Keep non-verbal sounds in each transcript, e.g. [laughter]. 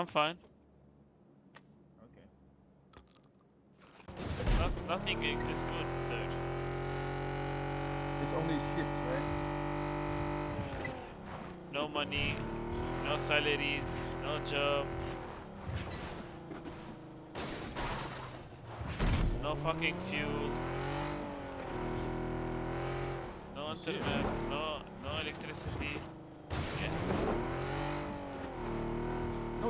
I'm fine. Okay. No, nothing is good dude. It's only ships, right? No money, no salaries, no job. No fucking fuel. No internet, no no electricity. Yes.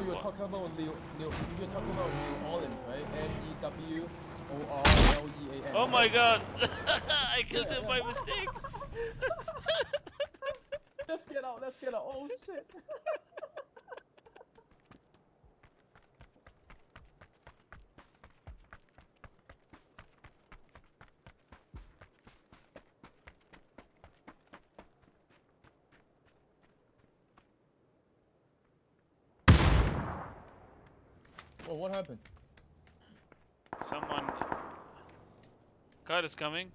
You're talking about New, New, you're talking about New Orleans, right? N E W O R L E A N. Oh my god! [laughs] I killed Yeah, him yeah. by mistake! [laughs] [laughs] Let's get out. Let's get out. Oh shit. Oh, what happened? Someone. Car is coming.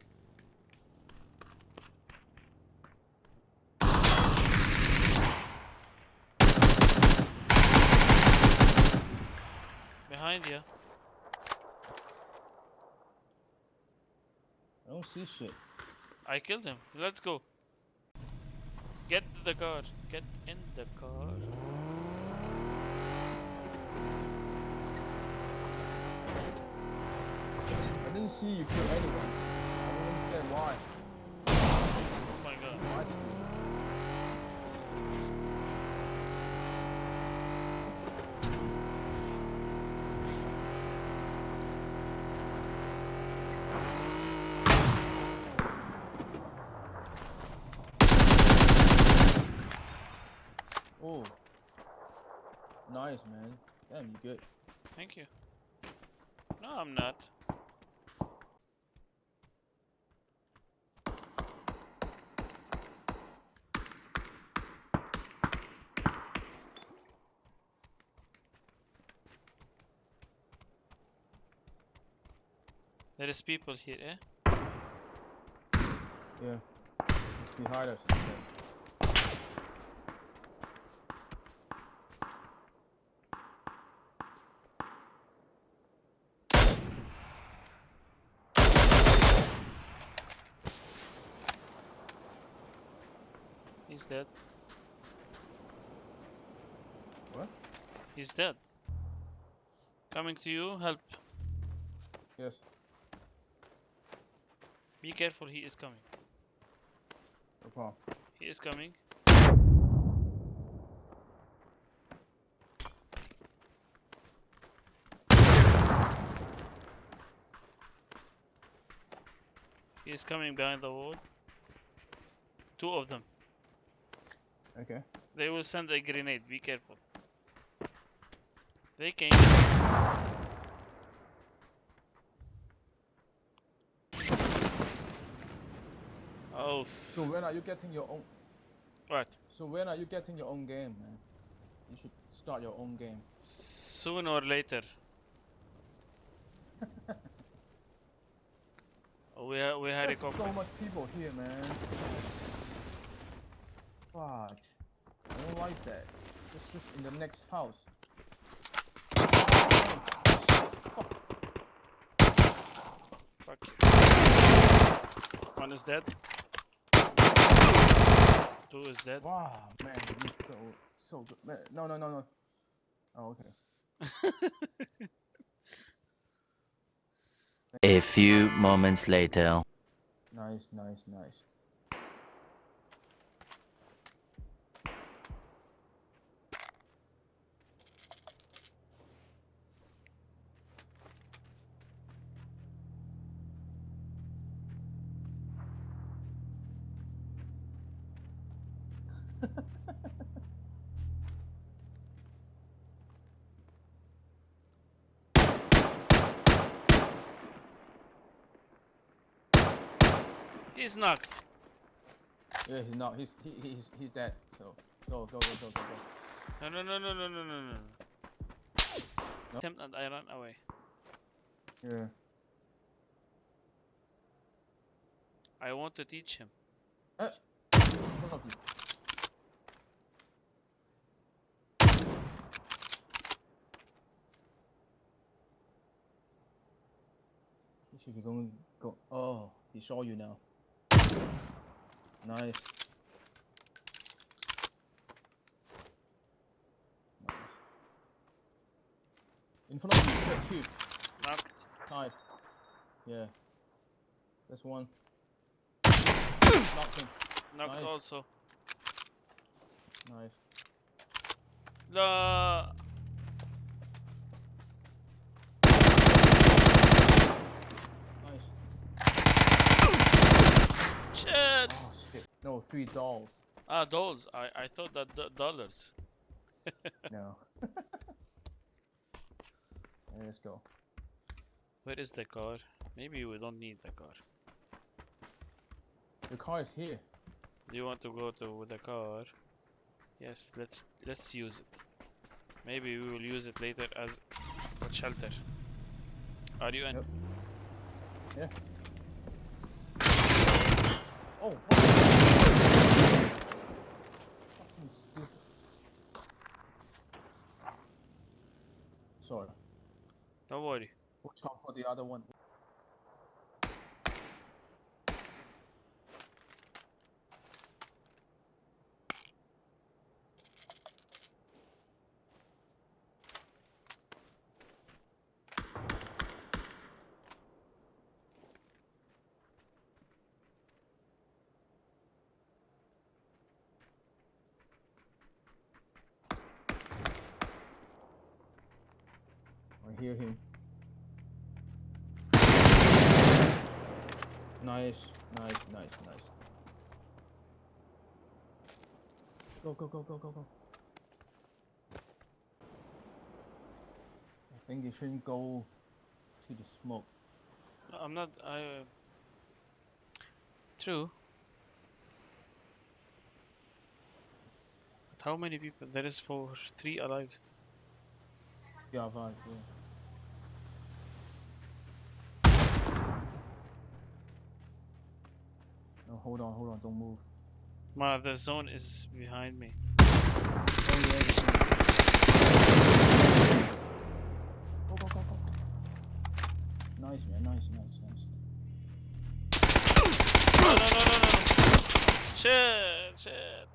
Behind you. I don't see shit. I killed him. Let's go. Get the car. Get in the car. Didn't see you kill anyone. I don't understand why. Oh my god. Why? Oh. Nice, man. Damn, you good. Thank you. No, I'm not. There is people here, eh? Yeah. It's behind us. He's dead. What? He's dead. Coming to you, help. Yes. Be careful, he is coming. No problem. He is coming. He is coming behind the wall. Two of them. Okay. They will send a grenade. Be careful. They came. Oh, So when are you getting your own? what? So when are you getting your own game, man? You should start your own game. Soon or later. [laughs] Oh, we ha we had a There's couple. so much people here, man. Fuck. I don't like that. It's just in the next house. Fuck. One is dead. Two is dead. Wow, man, you so so good. Man, no, no, no, no. Oh, okay. [laughs] A few moments later. Nice, nice, nice. [laughs] He's knocked. Yeah, he's not. He's he, he's he's dead. So go go go go go go. No, no, no, no, no, no, no, no. No? Attempt and I run away. Yeah. I want to teach him. Uh, one of you. He should be going. Go. Oh, he saw you now. Nice. Nice. In front of you, two. Knocked. Side. Yeah. There's one. Knocked him. Knocked Nice. also. Nice. La. Nice. Shit. Oh shit. No, three dolls. Ah, dolls. I I thought that do- dollars. [laughs] No. [laughs] Let's go. Where is the car? Maybe we don't need the car. The car is here. Do you want to go to the car? Yes, let's let's use it. Maybe we will use it later as a shelter. Are you in? Yep. Yeah. Oh. what? Fucking stupid. Sorry. Don't worry. Watch out for the other one. I hear him. Nice, nice, nice, nice. Go, go, go, go, go, go. I think you shouldn't go to the smoke. No, I'm not. I. Uh... True. But how many people? There is four, three alive. Yeah, vibe, yeah. Oh, hold on, hold on, don't move. Ma, the zone is behind me. Oh, yeah. Go, go, go, go. Nice, man, nice, nice, nice. No, no, no, no, no. Shit, shit.